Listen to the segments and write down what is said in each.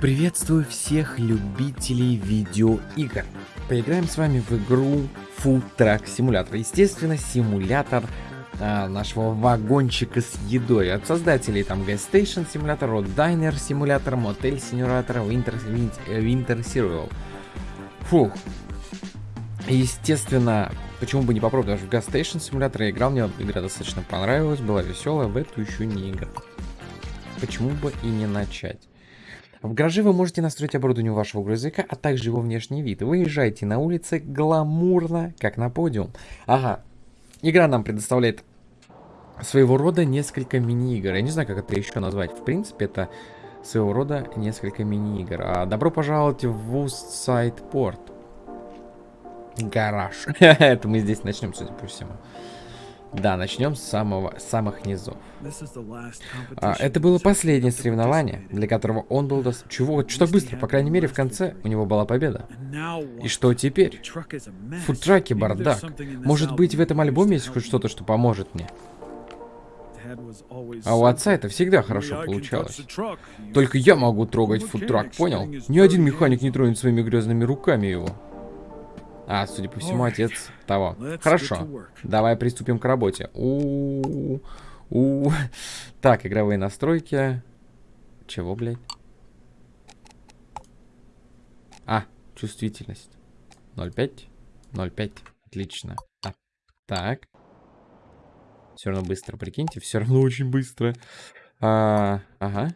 Приветствую всех любителей видеоигр. Поиграем с вами в игру Food Truck Simulator. Естественно, симулятор а, нашего вагончика с едой. От создателей там Gas Station Simulator, Road Diner Simulator, Motel Simulator, Winter, Winter Serial. Фух. Естественно, почему бы не попробовать, даже в Gas Station Simulator я играл, мне игра достаточно понравилась, была веселая, в эту еще не играл. Почему бы и не начать? В гараже вы можете настроить оборудование вашего грузовика, а также его внешний вид. Выезжайте на улице гламурно, как на подиум. Ага, игра нам предоставляет своего рода несколько мини-игр. Я не знаю, как это еще назвать. В принципе, это своего рода несколько мини-игр. А добро пожаловать в Woodside Port. Гараж. это мы здесь начнем, судя по всему. Да, начнем с самого, самых низов. А, это было последнее соревнование, для которого он был... До... Чего? Что так быстро? По крайней мере, в конце у него была победа. И что теперь? Фудтраки бардак. Может быть, в этом альбоме есть хоть что-то, что поможет мне? А у отца это всегда хорошо получалось. Только я могу трогать фудтрак, понял? Ни один механик не тронет своими грязными руками его. А, судя по всему, отец того. Хорошо. Давай приступим к работе. У -у -у. Так, игровые настройки. Чего, блядь? А, чувствительность. 0,5. 0,5. Отлично. А, так. Все равно быстро, прикиньте. Все равно очень быстро. А, ага.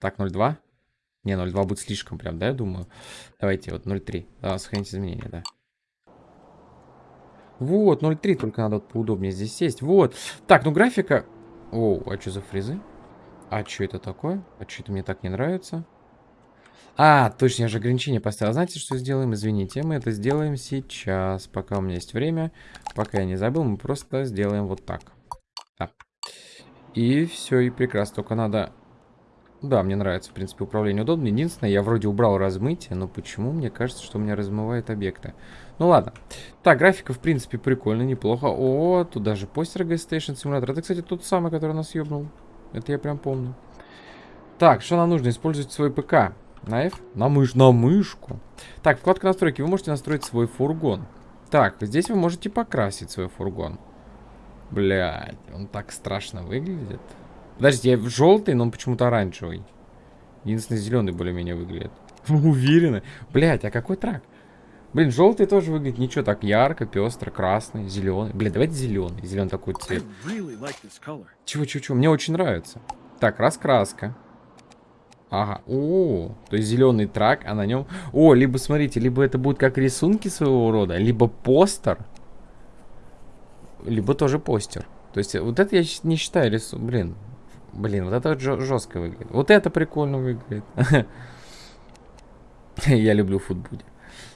Так, 0,2. Не, 0,2 будет слишком прям, да, я думаю. Давайте вот 0,3. Да, сохранить изменения, да. Вот, 0.3 только надо вот поудобнее здесь сесть. Вот. Так, ну графика... О, а что за фрезы? А что это такое? А что это мне так не нравится? А, точно, я же ограничение поставил. Знаете, что сделаем? Извините, мы это сделаем сейчас. Пока у меня есть время. Пока я не забыл, мы просто сделаем вот так. Да. И все, и прекрасно. Только надо да, мне нравится, в принципе, управление удобно. Единственное, я вроде убрал размытие, но почему мне кажется, что у меня размывает объекты? Ну ладно. Так, графика, в принципе, прикольно, неплохо. О, тут даже постер Gas Station. Это, кстати, тот самый, который нас ёбнул. Это я прям помню. Так, что нам нужно? Использовать свой ПК. На F? На, мыш на мышку. Так, вкладка настройки. Вы можете настроить свой фургон. Так, здесь вы можете покрасить свой фургон. Блядь, он так страшно выглядит. Подождите, я желтый, но он почему-то оранжевый. Единственный зеленый более-менее выглядит. Уверены? Блять, а какой трак? Блин, желтый тоже выглядит ничего так ярко, пестро, красный, зеленый. Блин, давайте зеленый. Зеленый такой цвет. Чего, чего, чего? Мне очень нравится. Так, раскраска. Ага. О, то есть зеленый трак, а на нем... О, либо, смотрите, либо это будет как рисунки своего рода, либо постер, либо тоже постер. То есть вот это я не считаю рисунок. Блин, Блин, вот это жестко выглядит. Вот это прикольно выглядит. Я люблю футбуди.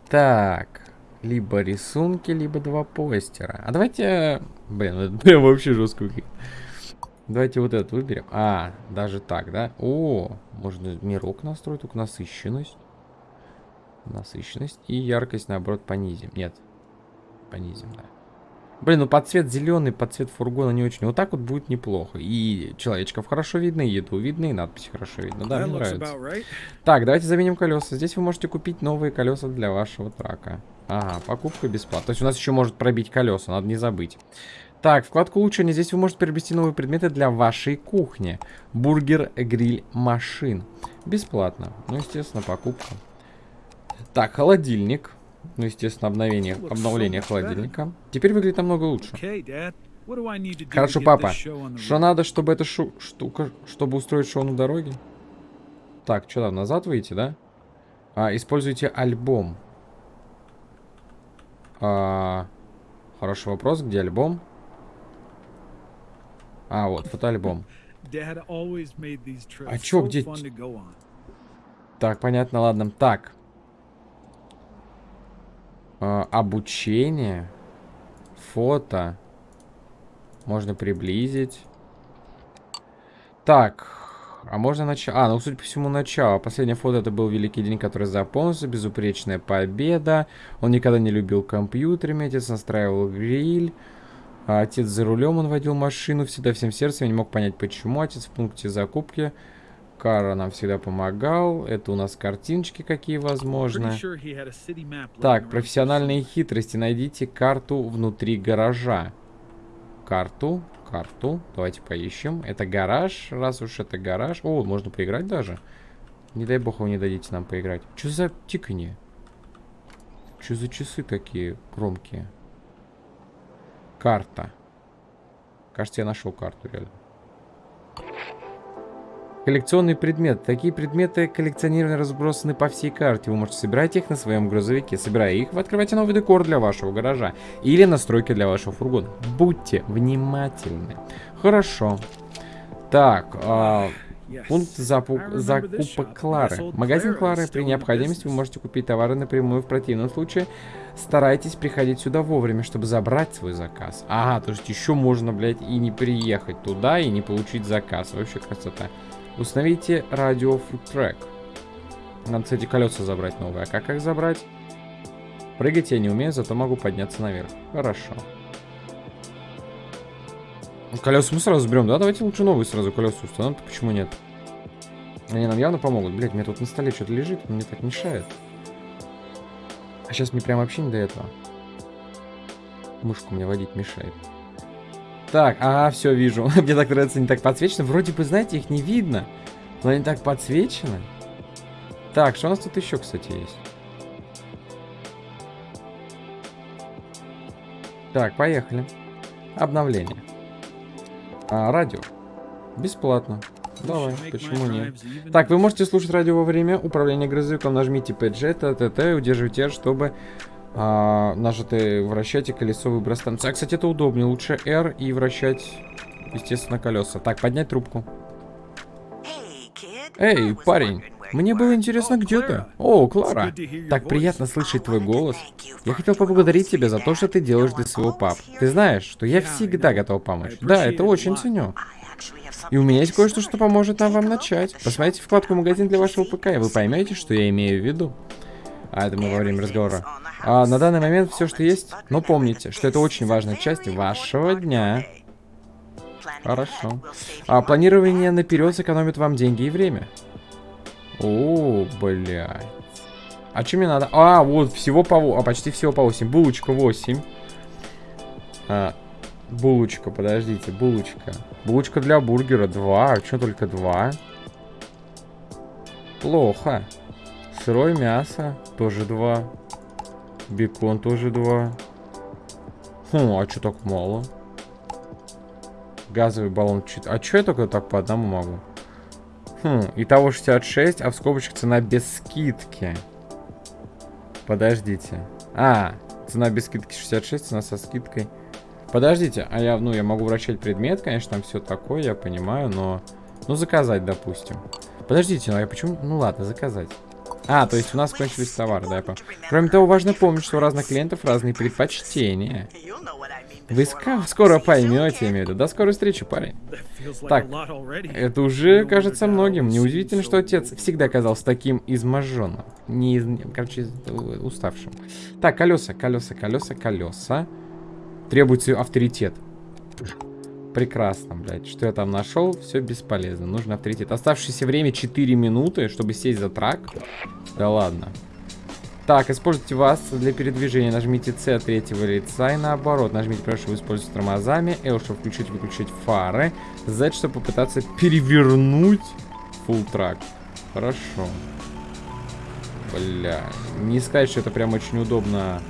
Так. Либо рисунки, либо два постера. А давайте... Блин, это прям вообще жестко выглядит. Давайте вот этот выберем. А, даже так, да? О, можно мирок настроить, только насыщенность. Насыщенность. И яркость, наоборот, понизим. Нет. Понизим, да. Блин, ну под цвет зеленый, под цвет фургона не очень. Вот так вот будет неплохо. И человечков хорошо видно, и еду видно, и надписи хорошо видно. Да, мне нравится. Так, давайте заменим колеса. Здесь вы можете купить новые колеса для вашего трака. Ага, покупка бесплатно. То есть у нас еще может пробить колеса, надо не забыть. Так, вкладку улучшения. Здесь вы можете приобрести новые предметы для вашей кухни. Бургер, гриль, машин. Бесплатно. Ну, естественно, покупка. Так, холодильник. Ну, естественно, обновление, обновление холодильника. Теперь выглядит намного лучше. Хорошо, папа. Что надо, чтобы эта шу штука, чтобы устроить шоу на дороге? Так, что там, назад выйти, да? А, используйте альбом. А, хороший вопрос, где альбом? А, вот, фотоальбом. А чё, где... Так, понятно, ладно. Так, э, обучение, фото. Можно приблизить. Так, а можно начать... А, ну, судя по всему, начало. Последнее фото это был великий день, который запомнился. Безупречная победа. Он никогда не любил компьютерами. Отец настраивал гриль. А отец за рулем, он водил машину всегда всем сердцем. Я не мог понять, почему. Отец в пункте закупки Кара нам всегда помогал. Это у нас картиночки какие возможны. Так, профессиональные хитрости. Найдите карту внутри гаража. Карту, карту. Давайте поищем. Это гараж, раз уж это гараж. О, можно поиграть даже. Не дай бог вы не дадите нам поиграть. Что за тиканье? Что за часы такие громкие? Карта. Кажется, я нашел карту реально. Коллекционный предмет. Такие предметы коллекционированы разбросаны по всей карте. Вы можете собирать их на своем грузовике. Собирая их, вы открываете новый декор для вашего гаража или настройки для вашего фургона. Будьте внимательны. Хорошо. Так, а, пункт запу закупок Клары. Магазин Клары. При необходимости вы можете купить товары напрямую. В противном случае старайтесь приходить сюда вовремя, чтобы забрать свой заказ. Ага, то есть еще можно, блядь, и не приехать туда, и не получить заказ. Вообще красота. Установите радио трек. Надо, кстати, колеса забрать новые. А как их забрать? Прыгать я не умею, зато могу подняться наверх. Хорошо. Колеса мы сразу берем, да? Давайте лучше новые сразу колеса установим. Почему нет? Они нам явно помогут. Блять, мне тут на столе что-то лежит, мне так мешает. А сейчас мне прям вообще не до этого. Мышку мне водить мешает. Так, ага, все, вижу. Мне так нравится, не так подсвечено. Вроде бы, знаете, их не видно. Но они так подсвечены. Так, что у нас тут еще, кстати, есть? Так, поехали. Обновление. А, радио. Бесплатно. Давай, почему нет? Так, вы можете слушать радио во время управления грузовиком. Нажмите PG, и удерживайте чтобы а, нажатое вращать и колесо выброс станции. А, кстати, это удобнее. Лучше R и вращать, естественно, колеса. Так, поднять трубку. Эй, парень, мне было интересно, где ты? О, Клара, так приятно слышать твой голос. Я хотел поблагодарить тебя за то, что ты делаешь для своего пап. Ты знаешь, что я всегда готов помочь. Да, это очень ценю. И у меня есть кое-что, что поможет нам вам начать. Посмотрите вкладку «Магазин для вашего ПК», и вы поймете, что я имею в виду. А это мы во время разговора. А на данный момент все, что есть. Но помните, что это очень важная часть вашего дня. Хорошо. А планирование наперед сэкономит вам деньги и время. О, блядь. А что мне надо? А, вот, всего по... А, почти всего по 8. Булочка 8. А, булочка, подождите, булочка. Булочка для бургера 2. А что только 2? Плохо. Сырое мясо тоже 2. Бекон тоже 2. Хм, а что так мало? Газовый баллон 4. А что я только так по одному могу? Хм, итого 66, а в скобочках цена без скидки. Подождите. А, цена без скидки 66, цена со скидкой. Подождите, а я, ну, я могу вращать предмет, конечно, там все такое, я понимаю, но... Ну, заказать, допустим. Подождите, ну я почему... Ну ладно, заказать. А, то есть у нас кончились товары, да, я Кроме того, важно помнить, что у разных клиентов разные предпочтения. Вы скоро поймете, я имею в виду. До скорой встречи, парень. Так, это уже кажется многим. Неудивительно, что отец всегда казался таким изможенным. Не из... Короче, уставшим. Так, колеса, колеса, колеса, колеса. Требуется авторитет. Прекрасно, блядь. Что я там нашел, все бесполезно. Нужно авторитет. Оставшееся время 4 минуты, чтобы сесть за трак. Да ладно. Так, используйте вас для передвижения. Нажмите C от третьего лица и наоборот. Нажмите, прошу, использовать тормозами. L, чтобы включить выключить фары. Z, чтобы попытаться перевернуть full трак. Хорошо. Бля. Не сказать, что это прям очень удобно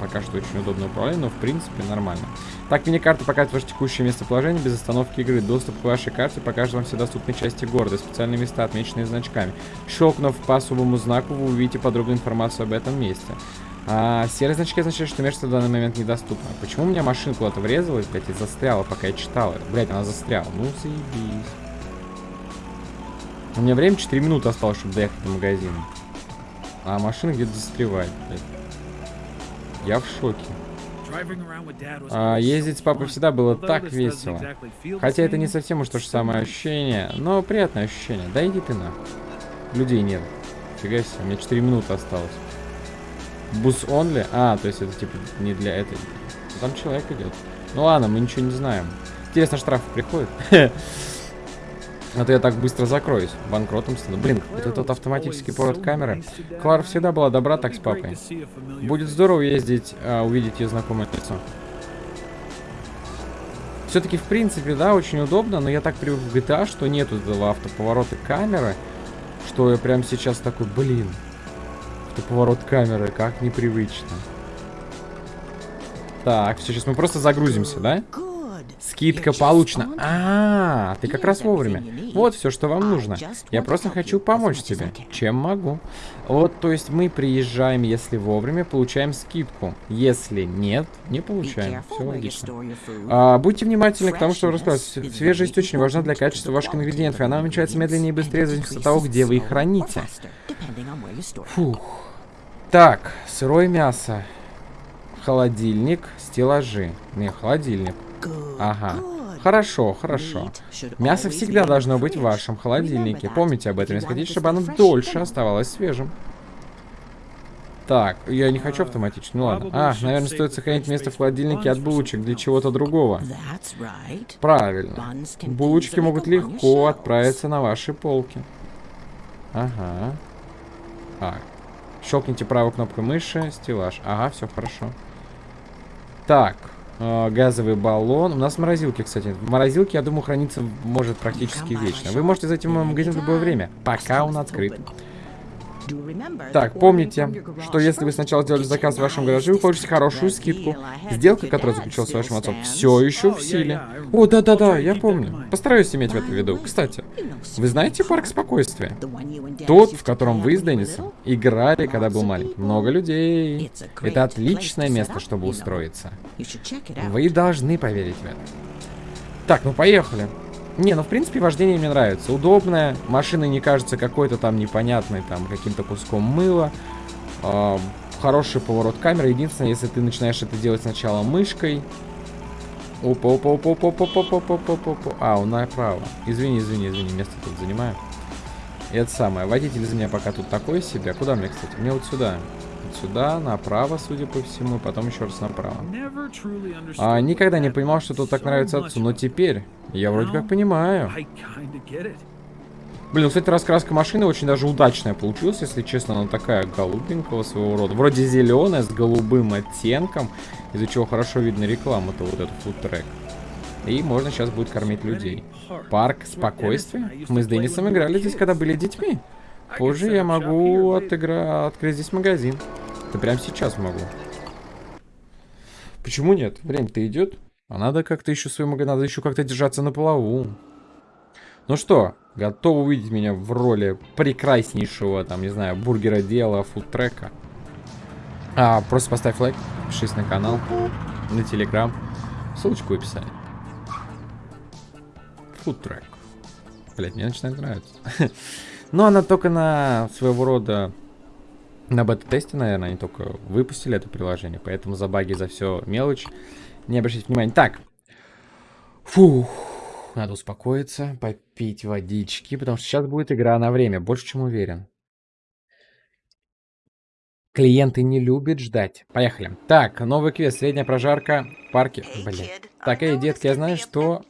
пока что очень удобное управление, но в принципе нормально. Так, мини-карта показывает ваше текущее местоположение без остановки игры. Доступ к вашей карте покажет вам все доступные части города, специальные места, отмеченные значками. Щелкнув по особому знаку, вы увидите подробную информацию об этом месте. А серые значки означают, что место в данный момент недоступно. Почему у меня машина куда-то врезалась, блядь, и застряла, пока я читал это? Блядь, она застряла. Ну, заебись. У меня время 4 минуты осталось, чтобы доехать до магазина. А машина где-то застревает, блядь. Я в шоке. А, ездить с папой всегда было так весело. Хотя это не совсем уж то же самое ощущение, но приятное ощущение. Да иди ты на. Людей нет. Фига себе, у меня 4 минуты осталось. Бус онли? А, то есть это типа не для этой. Там человек идет. Ну ладно, мы ничего не знаем. Интересно, штрафы приходят? То я так быстро закроюсь. Банкротом стану. Блин, вот этот автоматический поворот камеры. Клара всегда была добра так с папой. Будет здорово ездить, а, увидеть ее знакомое лицо. Все-таки, в принципе, да, очень удобно, но я так привык в GTA, что нету этого автоповорота камеры, что я прям сейчас такой, блин, автоповорот камеры, как непривычно. Так, все, сейчас мы просто загрузимся, да? Скидка получена. А, ты как раз вовремя. Вот все, что вам нужно. Я просто хочу помочь тебе. Чем могу. Вот, то есть мы приезжаем, если вовремя, получаем скидку. Если нет, не получаем. Все логично. А, будьте внимательны к тому, что вы рассказываете. Свежесть очень важна для качества ваших ингредиентов, и она уменьшается медленнее и быстрее, в зависимости от того, где вы их храните. Фух. Так, сырое мясо. Холодильник, стеллажи. Не, холодильник. Ага. Хорошо, хорошо. Мясо всегда должно быть в вашем холодильнике. Помните об этом, если хотите, чтобы оно дольше оставалось свежим. Так, я не хочу автоматически, ну ладно. А, наверное, стоит сохранить место в холодильнике от булочек для чего-то другого. Правильно. Булочки могут легко отправиться на ваши полки. Ага. Так. Щелкните правой кнопкой мыши, стеллаж. Ага, все хорошо. Так, газовый баллон. У нас морозилки, кстати. В морозилке, я думаю, храниться может практически вечно. Вы можете зайти в мой магазин в любое время, пока он открыт. Так, помните, что если вы сначала сделали заказ в вашем гараже, вы получите хорошую скидку. Сделка, которая заключилась с вашим отцом, все еще в силе. О, да-да-да, я помню. Постараюсь иметь в это в виду. Кстати, вы знаете парк спокойствия? Тот, в котором вы с Деннисом играли, когда был маленький. Много людей. Это отличное место, чтобы устроиться. Вы должны поверить в это. Так, ну поехали. Не, ну в принципе вождение мне нравится. Удобное, машина не кажется какой-то там непонятной, там каким-то куском мыла. Э, хороший поворот камеры. Единственное, если ты начинаешь это делать сначала мышкой. Опа, опа, опа, опа, опа, опа, опа, опа, опа, опа. А, он направо. Извини, извини, извини, место тут занимаю. И это самое. Водитель из меня пока тут такой себе. Куда мне, кстати? Мне вот сюда сюда, направо, судя по всему, и потом еще раз направо. А, никогда не понимал, что тут так нравится отцу, но теперь я вроде как понимаю. Блин, ну, кстати, раскраска машины очень даже удачная получилась, если честно. Она такая голубенького своего рода. Вроде зеленая, с голубым оттенком, из-за чего хорошо видно рекламу-то, вот этот фудтрек. И можно сейчас будет кормить людей. Парк спокойствия? Мы с Деннисом играли здесь, когда были детьми. Позже я могу отыгра... открыть здесь магазин. Это прямо сейчас могу. Почему нет? Время-то идет. А надо как-то еще свой магазин, надо еще как-то держаться на плаву. Ну что, готов увидеть меня в роли прекраснейшего, там, не знаю, бургера дела, фудтрека? А, просто поставь лайк, подпишись на канал, на телеграм. Ссылочку в описании. Фудтрек. Блять, мне начинает нравиться. Но она только на своего рода... На бета-тесте, наверное, они только выпустили это приложение. Поэтому за баги, за все мелочь. Не обращайте внимания. Так. Фух. Надо успокоиться, попить водички, потому что сейчас будет игра на время. Больше, чем уверен. Клиенты не любят ждать. Поехали. Так, новый квест. Средняя прожарка в парке. Блин. Так, эй, детки, я знаю, что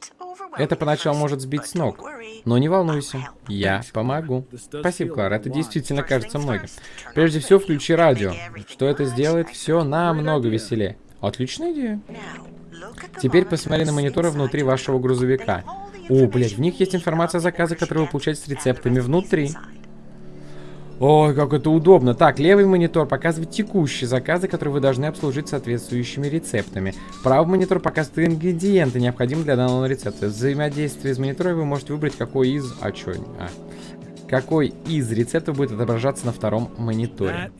это поначалу может сбить с ног. Но не волнуйся, я помогу. Спасибо, Клара, это действительно кажется многим. Прежде всего, включи радио. Что это сделает все намного веселее. Отличная идея. Теперь посмотри на мониторы внутри вашего грузовика. О, блядь, в них есть информация о заказе, который вы получаете с рецептами внутри. Ой, как это удобно. Так, левый монитор показывает текущие заказы, которые вы должны обслужить соответствующими рецептами. Правый монитор показывает ингредиенты, необходимые для данного рецепта. Взаимодействие с монитором вы можете выбрать, какой из... А, что? А. Какой из рецептов будет отображаться на втором мониторе.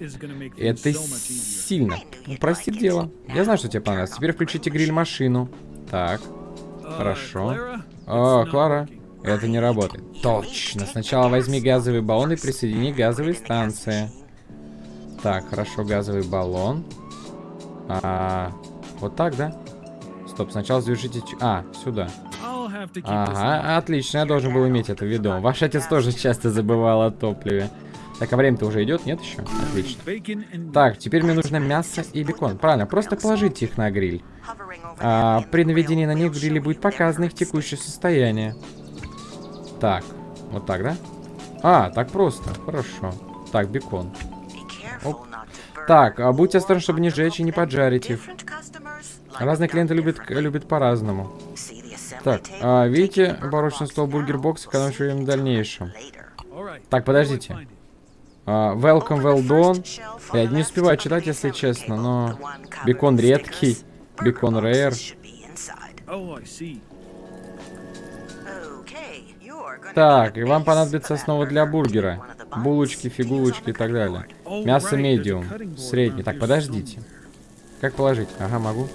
Это сильно упростит дело. Я знаю, что тебе понравится. Теперь включите гриль-машину. Так, хорошо. О, Клара. Это не работает. Точно. Сначала возьми газовый баллон и присоедини к газовой станции. Так, хорошо, газовый баллон. А, вот так, да? Стоп, сначала завершите... А, сюда. Ага, отлично, я должен был иметь это в виду. Ваш отец тоже часто забывал о топливе. Так, а время-то уже идет, нет еще? Отлично. Так, теперь мне нужно мясо и бекон. Правильно, просто положите их на гриль. А, при наведении на них в гриле будет показано их текущее состояние. Так, вот так, да? А, так просто, хорошо. Так, бекон. Оп. Так, а будьте осторожны, чтобы не сжечь и не поджарить их. Разные клиенты любят, любят по-разному. Так, а, видите, барочный стол Бургер Бокс экономит время в дальнейшем. Так, подождите. Uh, welcome, well done. Я не успеваю читать, если честно, но... Бекон редкий. Бекон рейр. Так, и вам понадобится основа для бургера. Булочки, фигулочки и так далее. Мясо медиум. Средний. Так, подождите. Как положить? Ага, могу.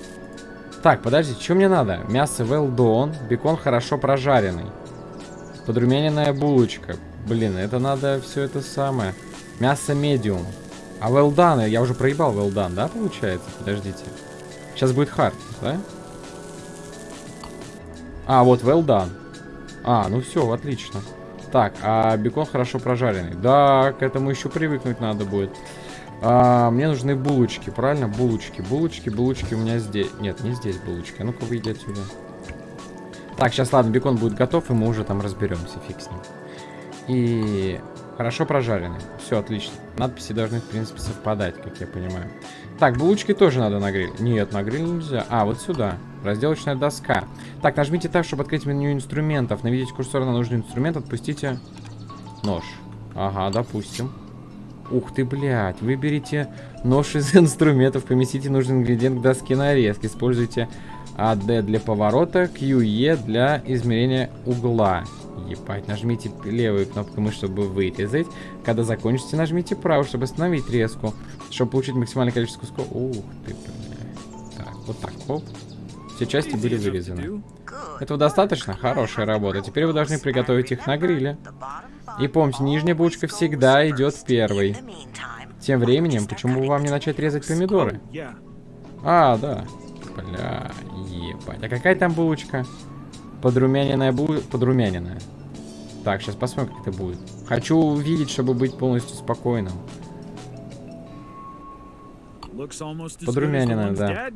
Так, подождите, что мне надо? Мясо well done, бекон хорошо прожаренный. Подрумяненная булочка. Блин, это надо все это самое. Мясо медиум. А well done, я уже проебал well done, да, получается? Подождите. Сейчас будет hard, да? А, вот well done. А, ну все, отлично. Так, а бекон хорошо прожаренный. Да, к этому еще привыкнуть надо будет. А, мне нужны булочки, правильно? Булочки, булочки, булочки у меня здесь. Нет, не здесь булочки. А ну-ка, выйди отсюда. Так, сейчас, ладно, бекон будет готов, и мы уже там разберемся, фиг с ним. И хорошо прожаренный. Все, отлично. Надписи должны, в принципе, совпадать, как я понимаю. Так, булочки тоже надо на гриль. Нет, на гриль нельзя. А, вот сюда. Разделочная доска. Так, нажмите так, чтобы открыть меню инструментов. Наведите курсор на нужный инструмент, отпустите нож. Ага, допустим. Ух ты, блядь. Выберите нож из инструментов, поместите нужный ингредиент к доске нарезки. Используйте AD для поворота, QE для измерения угла. Ебать, нажмите левую кнопку мыши, чтобы вырезать. Когда закончите, нажмите правую, чтобы остановить резку. Чтобы получить максимальное количество кусков. Ух ты, блядь. Так, вот так, оп. Все части были вырезаны. Этого достаточно? Хорошая работа. Теперь вы должны приготовить их на гриле. И помните, нижняя булочка всегда идет первой. Тем временем, почему бы вам не начать резать помидоры? А, да. Бля, ебать. А какая там булочка? Подрумяненная булочка. Подрумяненная. Так, сейчас посмотрим, как это будет. Хочу увидеть, чтобы быть полностью спокойным. Подрумяненная, да.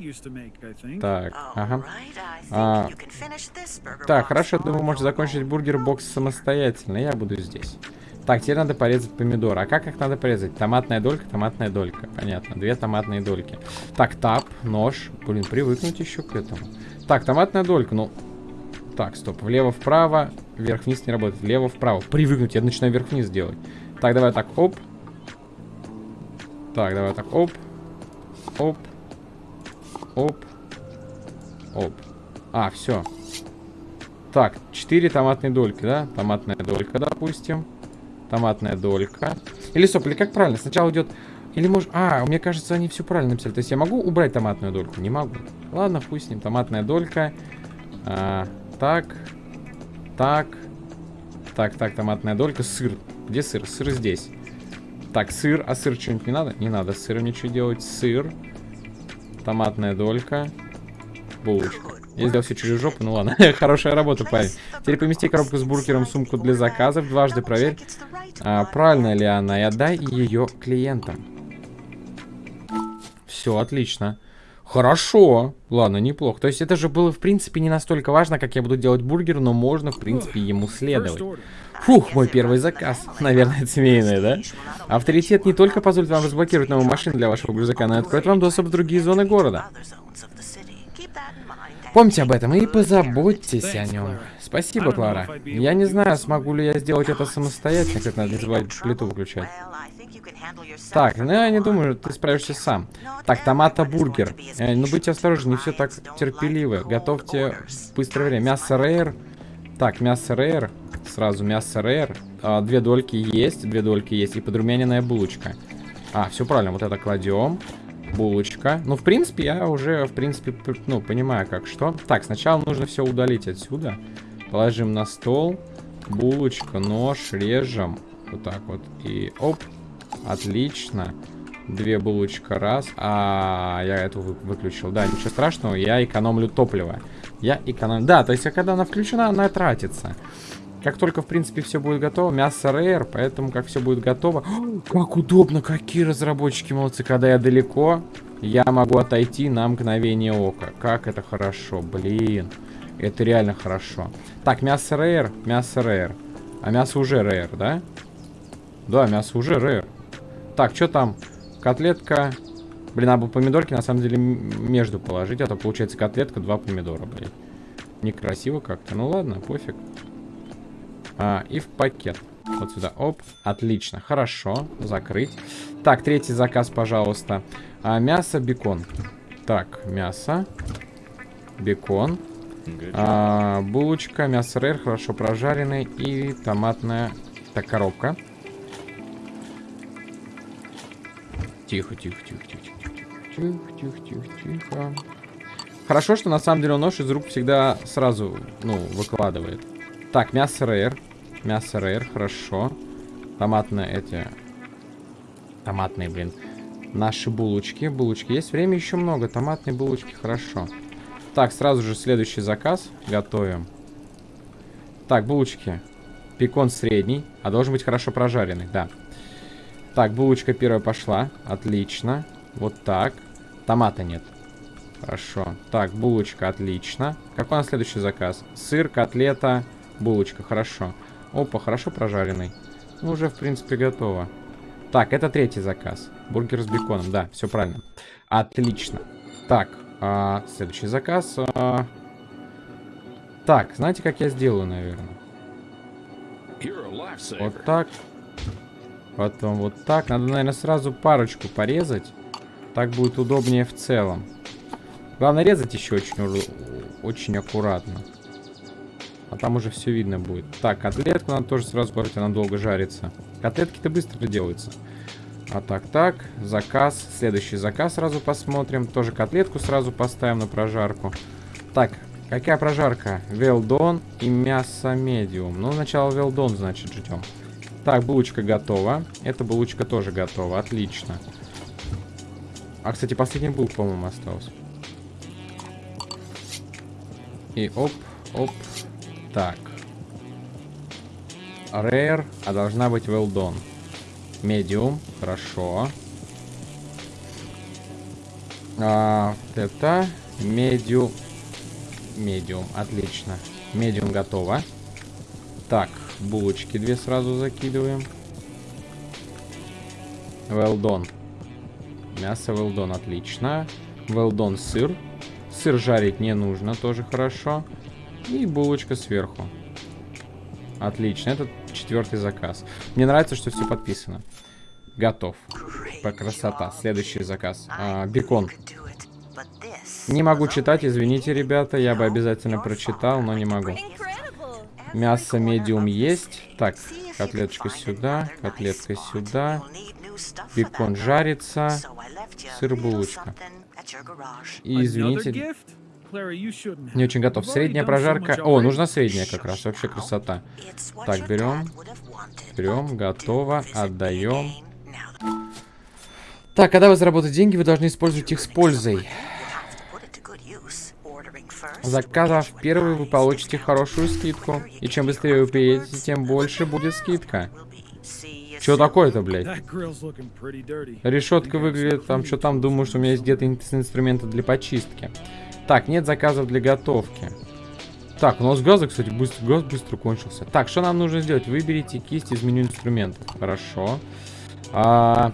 Так, ага. А, так, хорошо, думаю, можете закончить бургер-бокс самостоятельно. Я буду здесь. Так, теперь надо порезать помидор. А как их надо порезать? Томатная долька, томатная долька. Понятно, две томатные дольки. Так, тап, нож. Блин, привыкнуть еще к этому. Так, томатная долька, ну... Так, стоп. Влево-вправо, вверх-вниз не работает. Влево-вправо. Привыкнуть, я начинаю вверх-вниз делать. Так, давай так, оп. Так, давай так, оп. Оп. Оп. Оп. А, все. Так, 4 томатные дольки, да? Томатная долька, допустим. Томатная долька. Или стоп, или как правильно? Сначала идет... Или может... А, мне кажется, они все правильно написали. То есть я могу убрать томатную дольку? Не могу. Ладно, пусть с ним. Томатная долька. А, так. Так. Так, так, томатная долька. Сыр. Где сыр? Сыр здесь. Так, сыр. А сыр что-нибудь не надо? Не надо сыром ничего делать. Сыр. Томатная долька. Булочка. Я сделал все через жопу, ну ладно. Хорошая работа, парень. Теперь помести коробку с бургером в сумку для заказов. Дважды проверь, а, правильно ли она, и отдай ее клиентам. Все, отлично. Хорошо. Ладно, неплохо. То есть это же было, в принципе, не настолько важно, как я буду делать бургер, но можно, в принципе, ему следовать. Фух, мой первый заказ. Наверное, это семейный, да? Авторитет не только позволит вам разблокировать новую машину для вашего грузовика, но и откроет вам доступ в другие зоны города. Помните об этом и позаботьтесь о нем. Спасибо, Клара. Я не знаю, смогу ли я сделать это самостоятельно, как надо забывать плиту выключать. Так, ну я не думаю, ты справишься сам. Так, томата бургер. Э, ну будьте осторожны, не все так терпеливо. Готовьте быстрое время. Мясо рейр. Так, мясо рейр. Сразу мясо рейр. А, две дольки есть, две дольки есть. И подрумяненная булочка. А, все правильно, вот это кладем булочка. Ну, в принципе, я уже, в принципе, ну, понимаю, как что. Так, сначала нужно все удалить отсюда. Положим на стол. Булочка, нож, режем. Вот так вот. И оп. Отлично. Две булочка, раз. А, я эту вы выключил. Да, ничего страшного, я экономлю топливо. Я экономлю... Да, то есть, когда она включена, она тратится. Как только, в принципе, все будет готово, мясо рейр, поэтому как все будет готово... О, как удобно, какие разработчики молодцы. Когда я далеко, я могу отойти на мгновение ока. Как это хорошо, блин. Это реально хорошо. Так, мясо рейр, мясо рейр. А мясо уже рейр, да? Да, мясо уже рейр. Так, что там? Котлетка. Блин, надо было помидорки на самом деле между положить, а то получается котлетка, два помидора, блин. Некрасиво как-то. Ну ладно, пофиг. А, и в пакет. Вот сюда. Оп. Отлично. Хорошо. Закрыть. Так, третий заказ, пожалуйста. А, мясо, бекон. Так, мясо. Бекон. А, булочка, мясо рэр, хорошо прожаренный. И томатная... Так, коробка. Тихо, тихо, тихо, тихо, тихо, тихо, тихо, тихо, тихо. Хорошо, что на самом деле он нож из рук всегда сразу, ну, выкладывает. Так, мясо рэр. Мясо рэр, хорошо. Томатные эти... Томатные, блин. Наши булочки. Булочки. Есть время еще много. Томатные булочки, хорошо. Так, сразу же следующий заказ. Готовим. Так, булочки. Пекон средний. А должен быть хорошо прожаренный, да. Так, булочка первая пошла. Отлично. Вот так. Томата нет. Хорошо. Так, булочка, отлично. Какой у нас следующий заказ? Сыр, котлета, булочка. Хорошо. Опа, хорошо прожаренный. Ну, уже, в принципе, готово. Так, это третий заказ. Бургер с беконом, да, все правильно. Отлично. Так, а, следующий заказ. А... Так, знаете, как я сделаю, наверное? Вот так. Потом вот так. Надо, наверное, сразу парочку порезать. Так будет удобнее в целом. Главное резать еще очень, очень аккуратно. А там уже все видно будет. Так, котлетку надо тоже сразу положить, она долго жарится. Котлетки-то быстро делаются. А так, так, заказ. Следующий заказ сразу посмотрим. Тоже котлетку сразу поставим на прожарку. Так, какая прожарка? Done и мясо медиум. Ну, сначала done, значит, ждем. Так, булочка готова. Эта булочка тоже готова. Отлично. А, кстати, последний булк, по-моему, остался. И оп, оп, так. Rare, а должна быть well done. Medium, хорошо. А, это medium. Medium, отлично. Medium готово. Так, булочки две сразу закидываем. Well done. Мясо well done, отлично. Well done сыр. Сыр жарить не нужно, тоже хорошо. И булочка сверху. Отлично, это четвертый заказ. Мне нравится, что все подписано. Готов. Красота. Следующий заказ. А, бекон. Не могу читать, извините, ребята. Я бы обязательно прочитал, но не могу. Мясо медиум есть. Так, котлеточка сюда, котлетка сюда. Бекон жарится. Сыр булочка. И извините, не очень готов. Средняя прожарка. О, нужна средняя как раз. Вообще красота. Так, берем. Берем. Готово. Отдаем. Так, когда вы заработаете деньги, вы должны использовать их с пользой. Заказав первый, вы получите хорошую скидку. И чем быстрее вы приедете, тем больше будет скидка. Что такое-то, блядь? Решетка выглядит там, что там, думаю, что у меня есть где-то инструменты для почистки. Так, нет заказов для готовки. Так, у нас газа, кстати, быстро, газ быстро кончился. Так, что нам нужно сделать? Выберите кисть из меню инструментов. Хорошо. А,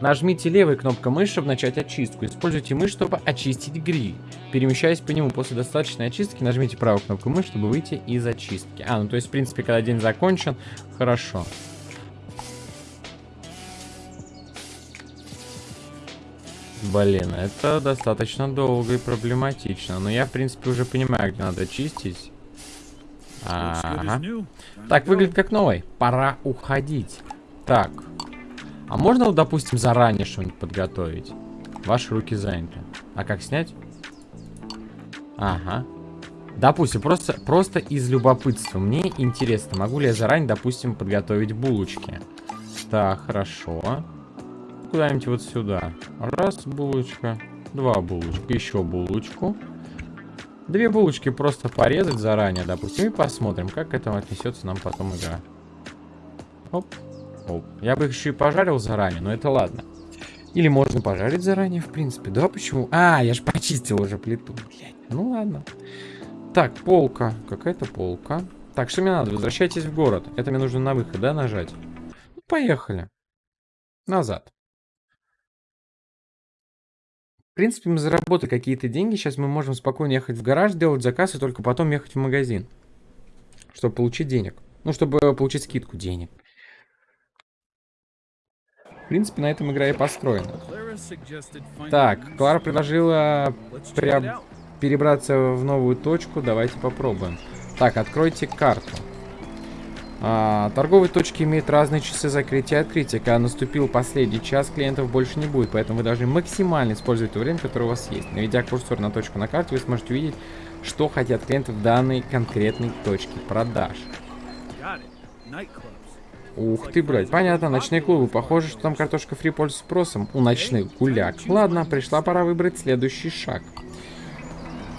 нажмите левой кнопкой мыши, чтобы начать очистку. Используйте мышь, чтобы очистить гриль. Перемещаясь по нему после достаточной очистки, нажмите правую кнопку мыши, чтобы выйти из очистки. А, ну то есть, в принципе, когда день закончен, хорошо. Блин, это достаточно долго и проблематично. Но я, в принципе, уже понимаю, где надо чистить. Ага. Так, выглядит как новый. Пора уходить. Так. А можно, допустим, заранее что-нибудь подготовить? Ваши руки заняты. А как снять? Ага. Допустим, просто, просто из любопытства. Мне интересно, могу ли я заранее, допустим, подготовить булочки. Так, хорошо. Куда-нибудь вот сюда. Раз булочка, два булочки, еще булочку. Две булочки просто порезать заранее, допустим, и посмотрим, как к этому отнесется нам потом игра. Оп, оп. Я бы их еще и пожарил заранее, но это ладно. Или можно пожарить заранее, в принципе. Да, почему? А, я же почистил уже плиту, блядь. Ну ладно. Так, полка. Какая-то полка. Так, что мне надо? Возвращайтесь в город. Это мне нужно на выход, да, нажать? Ну, поехали. Назад. В принципе, мы заработали какие-то деньги. Сейчас мы можем спокойно ехать в гараж, делать заказ и только потом ехать в магазин. Чтобы получить денег. Ну, чтобы получить скидку денег. В принципе, на этом игра и построена. Так, Клара предложила перебраться в новую точку. Давайте попробуем. Так, откройте карту. А, торговые точки имеют разные часы закрытия и открытия. Когда наступил последний час, клиентов больше не будет, поэтому вы должны максимально использовать то время, которое у вас есть. Наведя курсор на точку на карте, вы сможете увидеть, что хотят клиенты в данной конкретной точке продаж. Ух ты, блядь. Понятно, ночные клубы. Похоже, что там картошка фри пользуется спросом у ночных гуляк. Ладно, пришла пора выбрать следующий шаг.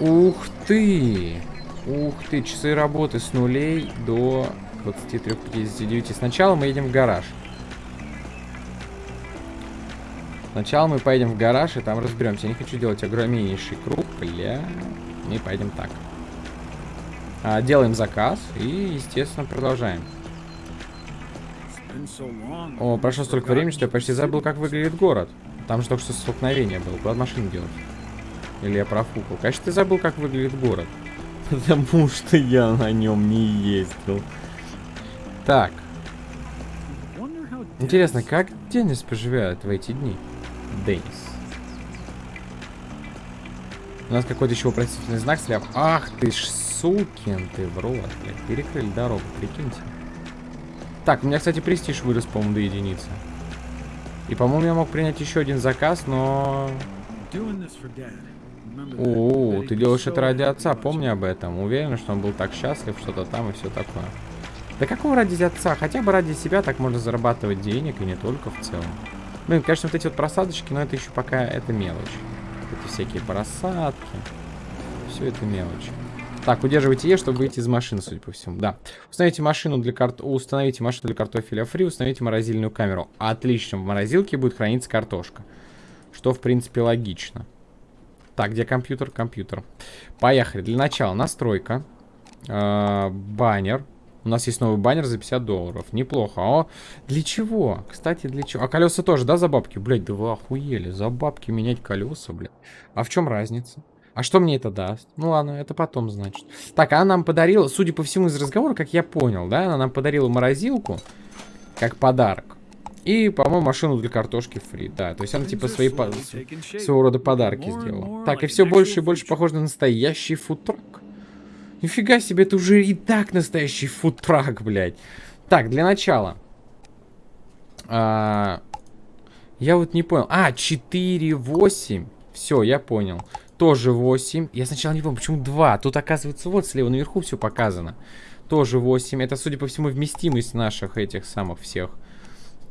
Ух ты! Ух ты, часы работы с нулей до 23.59. Сначала мы едем в гараж. Сначала мы поедем в гараж и там разберемся. Я не хочу делать огромнейший круг. Бля. Мы поедем так. А, делаем заказ и, естественно, продолжаем. О, прошло столько времени, что я почти забыл, как выглядит город. Там же только что столкновение было. Куда машину делать? Или я профукал? Конечно, ты забыл, как выглядит город. Потому что я на нем не ездил. Так. Интересно, как Денис поживает в эти дни? Денис. У нас какой-то еще вопросительный знак слева. Ах ты ж сукин ты в рот, блядь. Перекрыли дорогу, прикиньте. Так, у меня, кстати, престиж вырос, по-моему, до единицы. И, по-моему, я мог принять еще один заказ, но... О, ты делаешь это ради отца, помни об этом. Уверен, что он был так счастлив, что-то там и все такое. Да какого ради отца? Хотя бы ради себя так можно зарабатывать денег, и не только в целом. Блин, конечно, вот эти вот просадочки, но это еще пока это мелочь. Это всякие просадки. Все это мелочь. Так, удерживайте Е, чтобы выйти из машины, судя по всему. Да. Установите машину для карт... Установите машину для картофеля фри, установите морозильную камеру. Отлично, в морозилке будет храниться картошка. Что, в принципе, логично. Так, где компьютер? Компьютер. Поехали. Для начала настройка. Э баннер. У нас есть новый баннер за 50 долларов. Неплохо. О, для чего? Кстати, для чего? А колеса тоже, да, за бабки? Блять, да вы охуели. За бабки менять колеса, блядь. А в чем разница? А что мне это даст? Ну ладно, это потом, значит. Так, она нам подарила, судя по всему из разговора, как я понял, да, она нам подарила морозилку, как подарок. И, по-моему, машину для картошки фри, да. То есть она типа свои, по... своего рода подарки сделала. Так, и все больше и больше похоже на настоящий фудтрак. Нифига себе, это уже и так настоящий фудтрак, блядь. Так, для начала. А... Я вот не понял. А, 4, 8. Все, я понял тоже 8. Я сначала не помню, почему 2. Тут, оказывается, вот слева наверху все показано. Тоже 8. Это, судя по всему, вместимость наших этих самых всех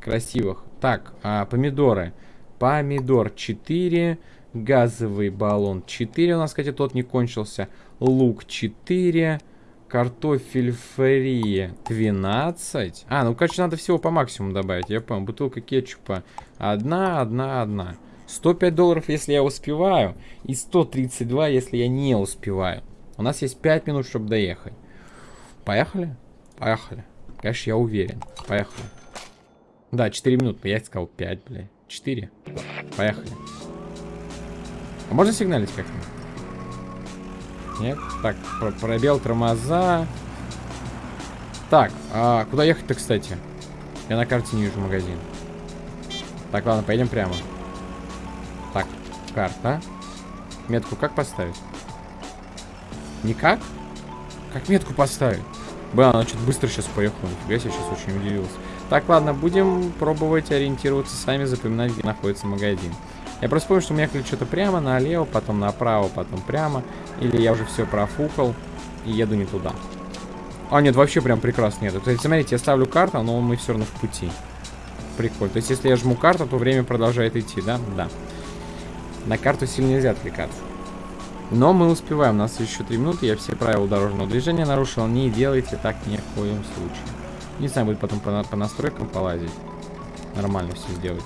красивых. Так, а, помидоры. Помидор 4. Газовый баллон 4. У нас, кстати, тот не кончился. Лук 4. Картофель фри 12. А, ну, короче, надо всего по максимуму добавить. Я понял. Бутылка кетчупа. Одна, одна, одна. 105 долларов, если я успеваю, и 132, если я не успеваю. У нас есть 5 минут, чтобы доехать. Поехали? Поехали. Конечно, я уверен. Поехали. Да, 4 минуты. Я сказал 5, бля. 4. Поехали. А можно сигналить как-нибудь? Нет? Так, пробел тормоза. Так, а куда ехать-то, кстати? Я на карте не вижу магазин. Так, ладно, поедем прямо. Карта. Метку как поставить? Никак? Как метку поставить? Блин, она что-то быстро сейчас поехала. Нифига я сейчас очень удивился. Так, ладно, будем пробовать ориентироваться сами, запоминать, где находится магазин. Я просто помню, что мы ехали что-то прямо, налево, потом направо, потом прямо. Или я уже все профукал и еду не туда. А, нет, вообще прям прекрасно нет. То есть, смотрите, я ставлю карту, но мы все равно в пути. Прикольно. То есть, если я жму карту, то время продолжает идти, да? Да. На карту сильно нельзя отвлекаться. Но мы успеваем, у нас еще 3 минуты, я все правила дорожного движения нарушил. Не делайте так ни в коем случае. Не знаю, будет потом по, по настройкам полазить. Нормально все сделать.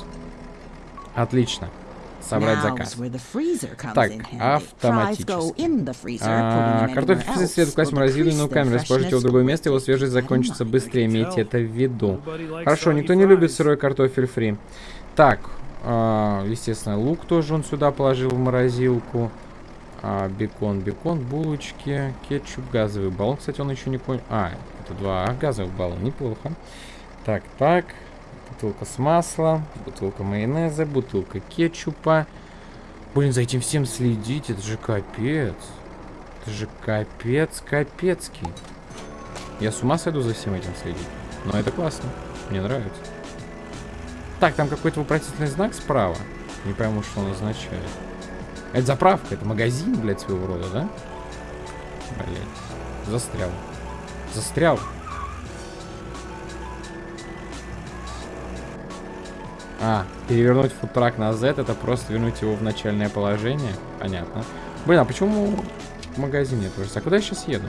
Отлично. собрать заказ. Так, автоматически. А, картофель фриз следует класть в морозильную камеру. Используйте его в другое место, его свежесть закончится быстрее. Имейте это в виду. Хорошо, никто не любит сырой картофель фри. Так, а, естественно, лук тоже он сюда положил в морозилку. А, бекон, бекон, булочки, кетчуп, газовый баллон. Кстати, он еще не понял. А, это два газовых баллона. Неплохо. Так, так. Бутылка с маслом, бутылка майонеза, бутылка кетчупа. Блин, за этим всем следить, это же капец. Это же капец, капецкий. Я с ума сойду за всем этим следить. Но это классно. Мне нравится. Так, там какой-то вопросительный знак справа. Не пойму, что он означает. Это заправка, это магазин, блядь, своего рода, да? Блядь. Застрял. Застрял. А, перевернуть фудтрак на Z, это просто вернуть его в начальное положение. Понятно. Блин, а почему магазин нет? А куда я сейчас еду?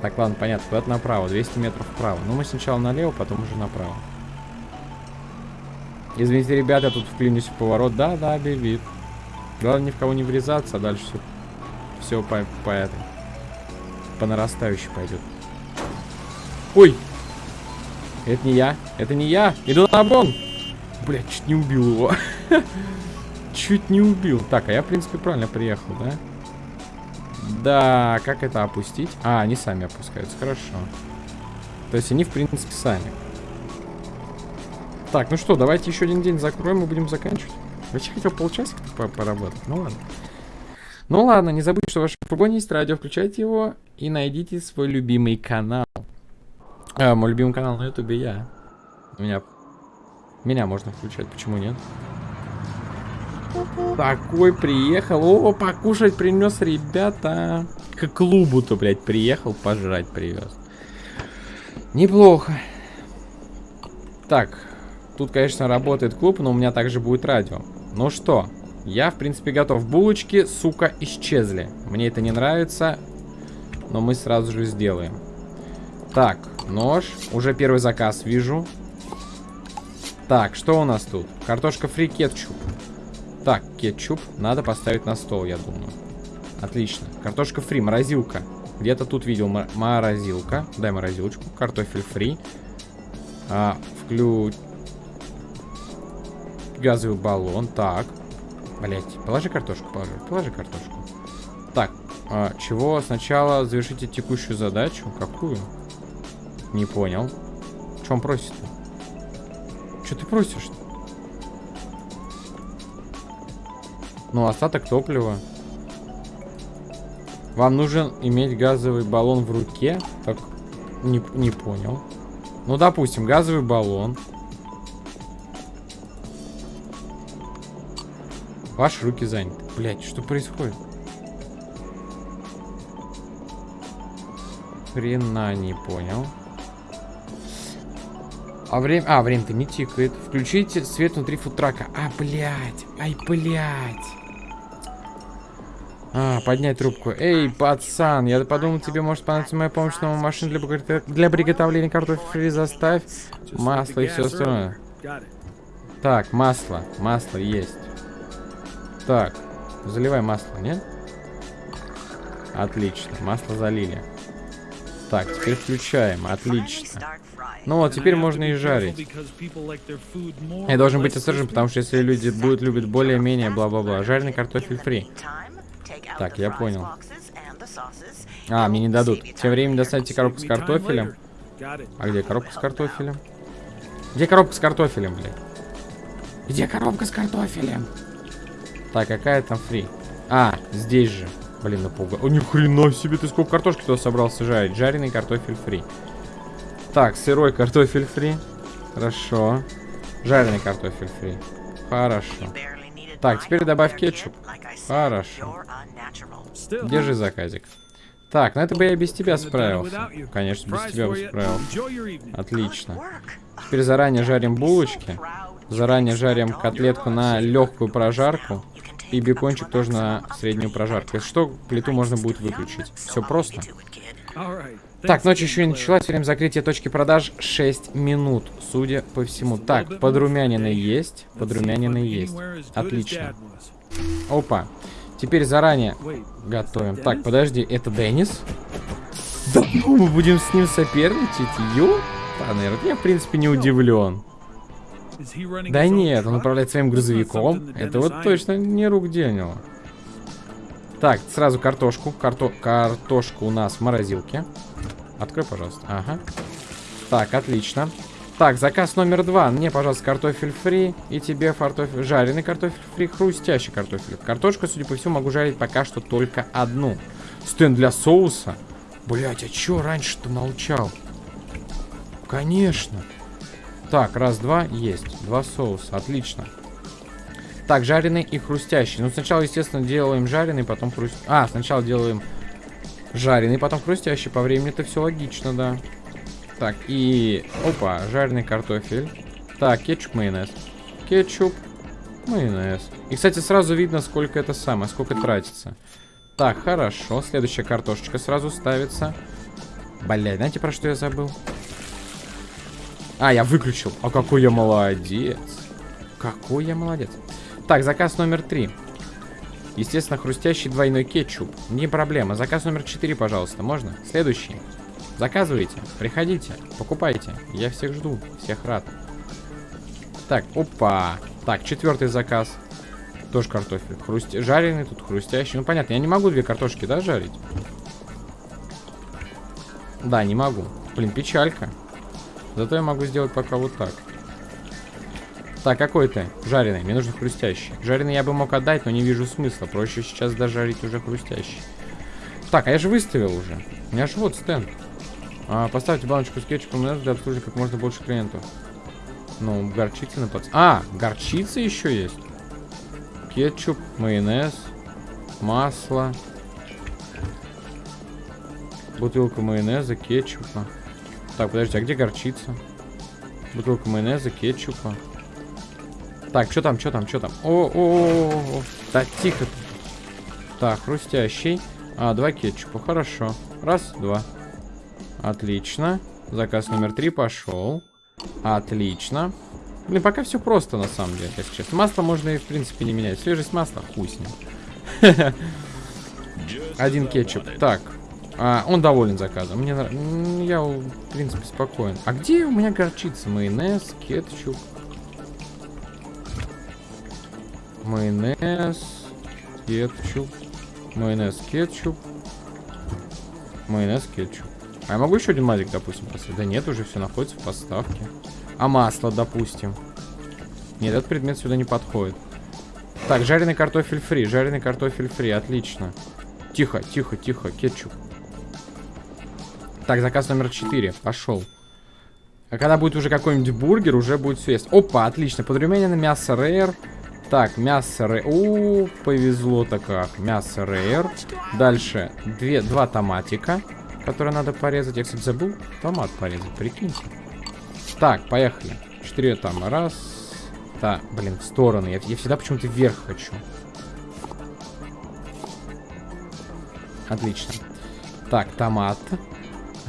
Так, ладно, понятно. Куда-то направо. 200 метров вправо. Ну, мы сначала налево, потом уже направо. Извините, ребята, тут вклинюсь в поворот. Да, да, бибит. Главное ни в кого не врезаться, а дальше все, все по, по этой. По нарастающей пойдет. Ой! Это не я. Это не я. Иду на обгон. Блять, чуть не убил его. чуть не убил. Так, а я, в принципе, правильно приехал, да? Да, как это опустить? А, они сами опускаются. Хорошо. То есть они, в принципе, сами. Так, ну что, давайте еще один день закроем и будем заканчивать. Вообще хотел полчасика поработать. Ну ладно. Ну ладно, не забудьте, что в вашем фургоне есть радио. Включайте его и найдите свой любимый канал. А, мой любимый канал на ютубе я. У меня... Меня можно включать, почему нет? Такой приехал. О, покушать принес, ребята. К клубу-то, блядь, приехал, пожрать привез. Неплохо. Так, тут, конечно, работает клуб, но у меня также будет радио. Ну что, я, в принципе, готов. Булочки, сука, исчезли. Мне это не нравится, но мы сразу же сделаем. Так, нож. Уже первый заказ вижу. Так, что у нас тут? Картошка фри кетчуп. Так, кетчуп надо поставить на стол, я думаю. Отлично. Картошка фри, морозилка. Где-то тут видел морозилка. Дай морозилочку. Картофель фри. А, вклю... Газовый баллон. Так. Блять, положи картошку, положи. Положи картошку. Так, а, чего? Сначала завершите текущую задачу. Какую? Не понял. Что он просит-то? Ты просишь-то? Ну, остаток топлива. Вам нужен иметь газовый баллон в руке? Так, не, не понял. Ну, допустим, газовый баллон. Ваши руки заняты. Блять, что происходит? Хрена не понял. А время... А, время-то не тикает. Включите свет внутри фудтрака. А, блядь. Ай, блядь. А, поднять трубку. Эй, пацан, я подумал, тебе может понадобиться моя помощь на машину для, для приготовления картофеля. Заставь масло и все остальное. Так, масло. Масло есть. Так, заливай масло, нет? Отлично, масло залили. Так, теперь включаем. Отлично. Ну вот, теперь можно и жарить. Я должен быть осторожен, потому что если люди будут любить более-менее бла-бла-бла. Жареный картофель фри. Так, я понял. А, мне не дадут. Тем временем достаньте коробку с картофелем. А где коробка с картофелем? Где коробка с картофелем, блядь? Где коробка с картофелем? Так, какая там фри? А, здесь же. Блин, напугал. О, ни хрена себе, ты сколько картошки туда собрался жарить? Жареный картофель фри. Так, сырой картофель фри. Хорошо. Жареный картофель фри. Хорошо. Так, теперь добавь кетчуп. Хорошо. Держи заказик. Так, ну это бы я без тебя справился. Конечно, без тебя бы справился. Отлично. Теперь заранее жарим булочки. Заранее жарим котлетку на легкую прожарку. И бекончик тоже на среднюю прожарку. Что, плиту можно будет выключить. Все просто. Так, ночь еще не началась. Время закрытия точки продаж 6 минут, судя по всему. Так, подрумянины есть. Подрумянины есть. Отлично. Опа. Теперь заранее готовим. Так, подожди, это Деннис? Да ну, мы будем с ним соперничать? Ё? Наверное, я, в принципе, не удивлен. Да нет, он управляет своим грузовиком. Это вот точно не рук дело. Так, сразу картошку. Карто... Картошку у нас в морозилке. Открой, пожалуйста. Ага. Так, отлично. Так, заказ номер два. Мне, пожалуйста, картофель фри. И тебе картофель... Жареный картофель фри, хрустящий картофель. Картошку, судя по всему, могу жарить пока что только одну. Стенд для соуса. Блять, а чё раньше-то молчал? Конечно. Так, раз, два, есть. Два соуса, отлично. Так, жареный и хрустящий. Ну, сначала, естественно, делаем жареный, потом хрустящий. А, сначала делаем жареный, потом хрустящий. По времени это все логично, да. Так, и... Опа, жареный картофель. Так, кетчуп, майонез. Кетчуп, майонез. И, кстати, сразу видно, сколько это самое, сколько тратится. Так, хорошо. Следующая картошечка сразу ставится. Блядь, знаете, про что я забыл? А, я выключил. А какой я молодец. Какой я молодец. Так, заказ номер три. Естественно, хрустящий двойной кетчуп. Не проблема. Заказ номер четыре, пожалуйста. Можно? Следующий. Заказывайте. Приходите. Покупайте. Я всех жду. Всех рад. Так, опа. Так, четвертый заказ. Тоже картофель. Хруст... Жареный тут, хрустящий. Ну, понятно, я не могу две картошки, да, жарить? Да, не могу. Блин, печалька. Зато я могу сделать пока вот так. Так, какой ты? Жареный. Мне нужен хрустящий. Жареный я бы мог отдать, но не вижу смысла. Проще сейчас дожарить уже хрустящий. Так, а я же выставил уже. У меня же вот стенд. А, поставьте баночку с кетчупом для обслуживания как можно больше клиентов. Ну, горчица на подс... А, горчица еще есть. Кетчуп, майонез, масло. Бутылка майонеза, кетчупа. Так, подожди, а где горчица? Бутылка майонеза, кетчупа. Так, что там, что там, что там? О, о, о, о. Так, тихо. Так, хрустящий. А, два кетчупа, хорошо. Раз, два. Отлично. Заказ номер три пошел. Отлично. Блин, пока все просто, на самом деле, если честно. Масло можно и, в принципе, не менять. Свежесть масла, ним. Один кетчуп. Так. А, он доволен заказом. Мне Я, в принципе, спокоен. А где у меня горчица? Майонез, кетчуп. Майонез, кетчуп, майонез, кетчуп, майонез, кетчуп. А я могу еще один мазик, допустим, поставить? Да нет, уже все находится в поставке. А масло, допустим. Нет, этот предмет сюда не подходит. Так, жареный картофель фри, жареный картофель фри, отлично. Тихо, тихо, тихо, кетчуп. Так, заказ номер 4, пошел. А когда будет уже какой-нибудь бургер, уже будет все есть. Опа, отлично, подрумяненное мясо рейр. Так, мясо рейр. У, повезло-то как. Мясо рейр. Дальше две, два томатика, которые надо порезать. Я, кстати, забыл томат порезать, прикиньте. Так, поехали. Четыре там. Раз. Так, блин, в стороны. Я, я всегда почему-то вверх хочу. Отлично. Так, томат.